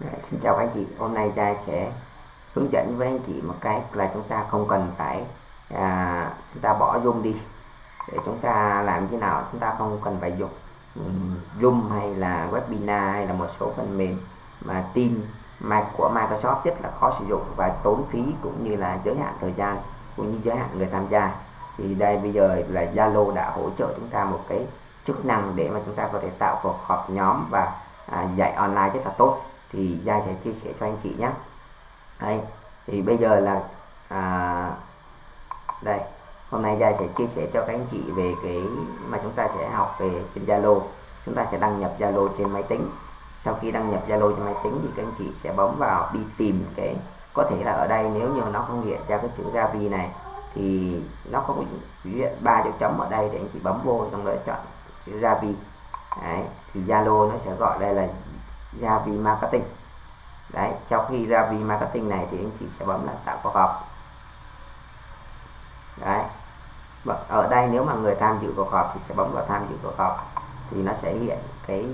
Đấy, xin chào các anh chị. Hôm nay Giai sẽ hướng dẫn với anh chị một cách là chúng ta không cần phải à, chúng ta bỏ zoom đi. Để chúng ta làm thế nào chúng ta không cần phải dùng um, zoom hay là webinar hay là một số phần mềm mà team mà của Microsoft rất là khó sử dụng và tốn phí cũng như là giới hạn thời gian cũng như giới hạn người tham gia. Thì đây bây giờ là Zalo đã hỗ trợ chúng ta một cái chức năng để mà chúng ta có thể tạo cuộc họp nhóm và à, dạy online rất là tốt thì Gia sẽ chia sẻ cho anh chị nhé. Đây thì bây giờ là à, đây hôm nay Gia sẽ chia sẻ cho các anh chị về cái mà chúng ta sẽ học về trên Zalo. Chúng ta sẽ đăng nhập Zalo trên máy tính. Sau khi đăng nhập Zalo trên máy tính thì các anh chị sẽ bấm vào đi tìm cái có thể là ở đây nếu như nó không hiện ra cái chữ Gavi này thì nó có hiện ba dấu chấm ở đây để anh chị bấm vô trong đó chọn chữ Gavi. Đấy, thì Zalo nó sẽ gọi đây là ra vì Marketing. Đấy sau khi ra vì Marketing này thì anh chị sẽ bấm là tạo cuộc họp đấy. Vâng, ở đây nếu mà người tham dự cuộc họp thì sẽ bấm vào tham dự cuộc họp. Thì nó sẽ hiện cái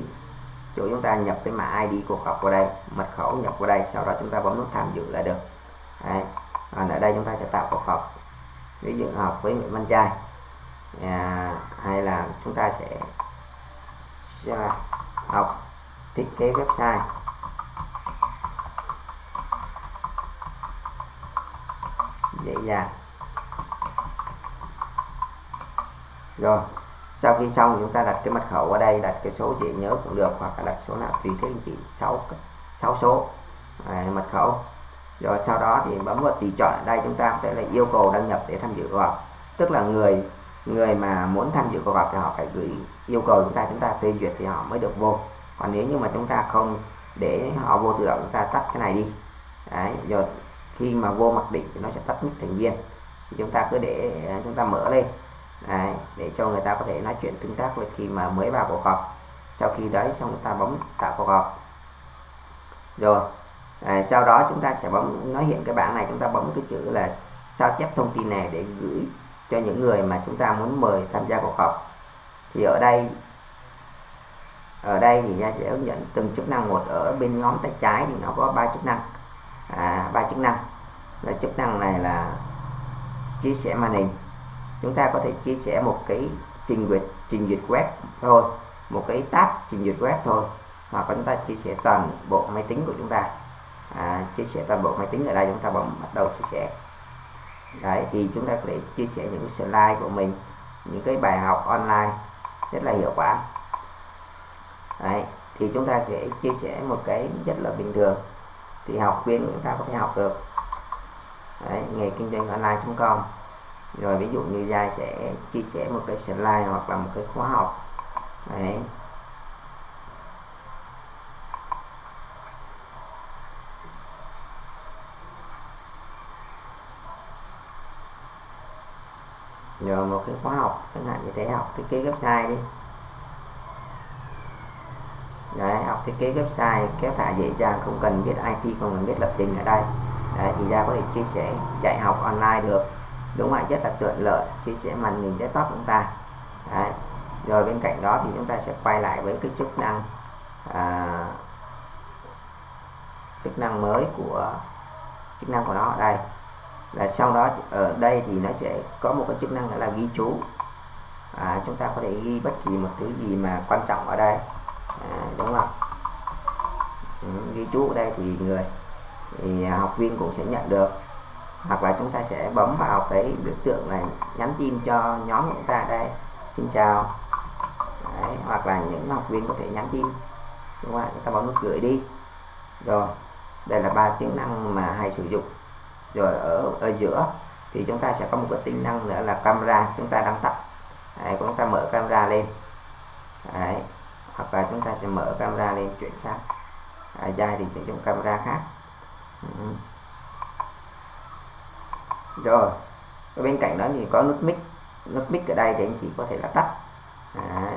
chỗ chúng ta nhập cái mã ID cuộc họp vào đây mật khẩu nhập vào đây sau đó chúng ta bấm nút tham dự là được. Đấy. còn ở đây chúng ta sẽ tạo cuộc họp. Ví dụ họp với Nguyễn Văn Trai à, hay là chúng ta sẽ, sẽ học thiết kế website. Dễ dàng. Rồi sau khi xong chúng ta đặt cái mật khẩu ở đây đặt cái số chị nhớ cũng được hoặc là đặt số nào tùy thế anh chị 6 6 số. À, mật khẩu. Rồi sau đó thì bấm vào tùy chọn. Ở đây chúng ta sẽ là yêu cầu đăng nhập để tham dự cuộc họp. Tức là người người mà muốn tham dự cuộc họp thì họ phải gửi yêu cầu chúng ta chúng ta phê duyệt thì họ mới được vô còn nếu như mà chúng ta không để họ vô tự động chúng ta tắt cái này đi. Đấy, rồi khi mà vô mặc định thì nó sẽ tắt mic thành viên. Thì chúng ta cứ để chúng ta mở lên. Đấy, để cho người ta có thể nói chuyện tương tác với khi mà mới vào cuộc họp. Sau khi đấy xong chúng ta bấm tạo cuộc họp. Rồi à, sau đó chúng ta sẽ bấm nó hiện cái bảng này chúng ta bấm cái chữ là sao chép thông tin này để gửi cho những người mà chúng ta muốn mời tham gia cuộc họp. Thì ở đây ở đây thì nha sẽ hướng dẫn từng chức năng một ở bên ngón tay trái thì nó có ba chức năng. À, ba chức năng. Là chức năng này là chia sẻ màn hình. Chúng ta có thể chia sẻ một cái trình duyệt trình duyệt web thôi một cái tab trình duyệt web thôi hoặc chúng ta chia sẻ toàn bộ máy tính của chúng ta. À, chia sẻ toàn bộ máy tính ở đây chúng ta bấm bắt đầu chia sẻ. Đấy thì chúng ta có thể chia sẻ những slide của mình những cái bài học online rất là hiệu quả đấy thì chúng ta sẽ chia sẻ một cái rất là bình thường. Thì học viên chúng ta có thể học được. Đấy, nghề kinh doanh online.com rồi ví dụ như giai sẽ chia sẻ một cái slide hoặc là một cái khóa học. Đấy. Rồi một cái khóa học chẳng hạn như thế học thiết kế website đi đấy học thiết kế website kéo thả dễ dàng không cần biết IT không cần biết lập trình ở đây. Đấy thì ra có thể chia sẻ dạy học online được. Đúng vậy rất là tiện lợi chia sẻ màn hình desktop chúng ta. Đấy. rồi bên cạnh đó thì chúng ta sẽ quay lại với cái chức năng à, chức năng mới của chức năng của nó ở đây. Là sau đó ở đây thì nó sẽ có một cái chức năng là ghi chú. À, chúng ta có thể ghi bất kỳ một thứ gì mà quan trọng ở đây à, vâng đúng không ừ, ghi chú ở đây thì người thì học viên cũng sẽ nhận được. Hoặc là chúng ta sẽ bấm vào cái biểu tượng này nhắn tin cho nhóm của chúng ta đây. Xin chào. Đấy, hoặc là những học viên có thể nhắn tin. Đúng không chúng ta bấm nút gửi đi. Rồi đây là ba tính năng mà hay sử dụng. Rồi ở ở giữa thì chúng ta sẽ có một cái tính năng nữa là camera chúng ta đang tắt. Đấy, chúng ta mở camera lên. Đấy hoặc là chúng ta sẽ mở camera lên chuyển sang à, dài thì sử dụng camera khác. Ừ. rồi ở bên cạnh đó thì có nút mic. Nút mic ở đây thì anh chị có thể là tắt. À,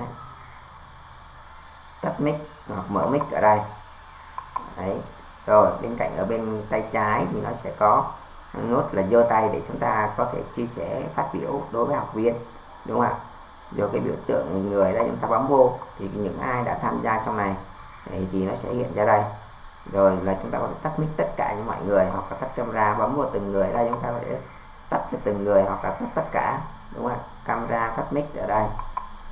tắt mic hoặc mở mic ở đây. Đấy. rồi bên cạnh ở bên tay trái thì nó sẽ có nút là giơ tay để chúng ta có thể chia sẻ phát biểu đối với học viên. Đúng không ạ? Do cái biểu tượng người đây chúng ta bấm vô thì những ai đã tham gia trong này thì, thì nó sẽ hiện ra đây. Rồi là chúng ta có thể tắt mic tất cả những mọi người hoặc là tắt camera bấm vào từng người. Đây chúng ta có thể tắt cho từng người hoặc là tắt tất cả đúng không camera tắt mic ở đây.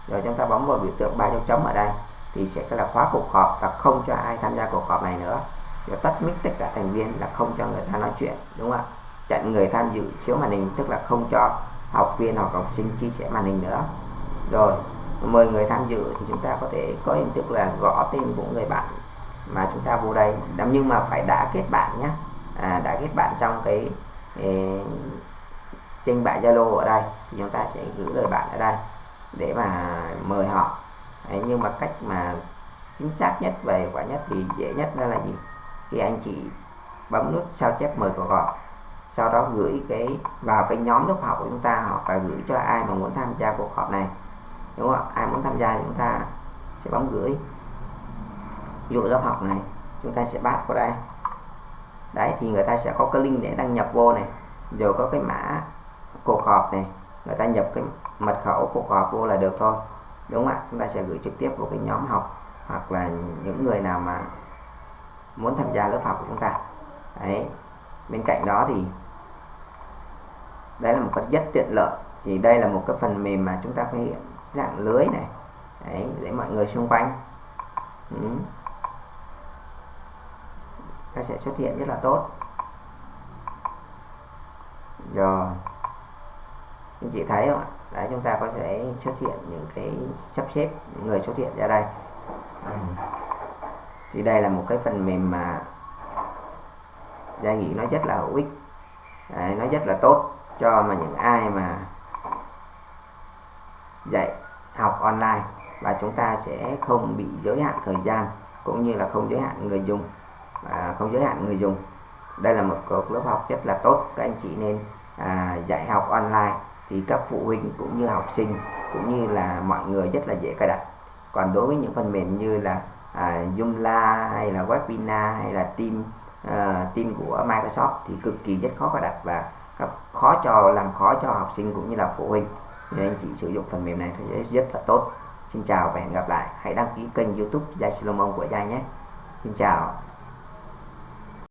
Rồi chúng ta bấm vào biểu tượng ba dấu chấm ở đây thì sẽ là khóa cuộc họp và không cho ai tham gia cuộc họp này nữa. Rồi tắt mic tất cả thành viên là không cho người ta nói chuyện đúng không ạ? Chặn người tham dự chiếu màn hình tức là không cho học viên hoặc học sinh chia sẻ màn hình nữa rồi mời người tham dự thì chúng ta có thể có hình thức là gõ tên của người bạn mà chúng ta vô đây. Nhưng mà phải đã kết bạn nhé à, đã kết bạn trong cái eh, trên bảng Zalo ở đây thì chúng ta sẽ gửi lời bạn ở đây để mà mời họ. Đấy, nhưng mà cách mà chính xác nhất và hiệu quả nhất thì dễ nhất đó là gì? Khi anh chị bấm nút sao chép mời cuộc họp sau đó gửi cái vào cái nhóm lớp học của chúng ta hoặc là gửi cho ai mà muốn tham gia cuộc họp này đúng không ai muốn tham gia thì chúng ta sẽ bấm gửi. Ví dụ lớp học này, chúng ta sẽ bắt vào đây. Đấy, thì người ta sẽ có cái link để đăng nhập vô này, rồi có cái mã cuộc họp này, người ta nhập cái mật khẩu cuộc họp vô là được thôi. Đúng không ạ? Chúng ta sẽ gửi trực tiếp vào cái nhóm học, hoặc là những người nào mà muốn tham gia lớp học của chúng ta. Đấy, bên cạnh đó thì đây là một cái rất tiện lợi. Thì đây là một cái phần mềm mà chúng ta có dạng lưới này. Đấy, để mọi người xung quanh. Ừ. nó sẽ xuất hiện rất là tốt. Rồi. Anh chị thấy không ạ? Đấy chúng ta có thể xuất hiện những cái sắp xếp những người xuất hiện ra đây. Ừ. thì đây là một cái phần mềm mà gia nghĩ nó rất là hữu ích đấy, nó rất là tốt cho mà những ai mà dạy học online và chúng ta sẽ không bị giới hạn thời gian cũng như là không giới hạn người dùng à, không giới hạn người dùng. Đây là một cuộc lớp học rất là tốt các anh chị nên à, dạy học online thì các phụ huynh cũng như học sinh cũng như là mọi người rất là dễ cài đặt. Còn đối với những phần mềm như là à, Joomla hay là Webinar hay là Team à, Team của Microsoft thì cực kỳ rất khó cài đặt và khó cho làm khó cho học sinh cũng như là phụ huynh nên anh chị sử dụng phần mềm này thì rất là tốt. Xin chào và hẹn gặp lại. Hãy đăng ký kênh youtube Giai Silomon của Giai nhé. Xin chào.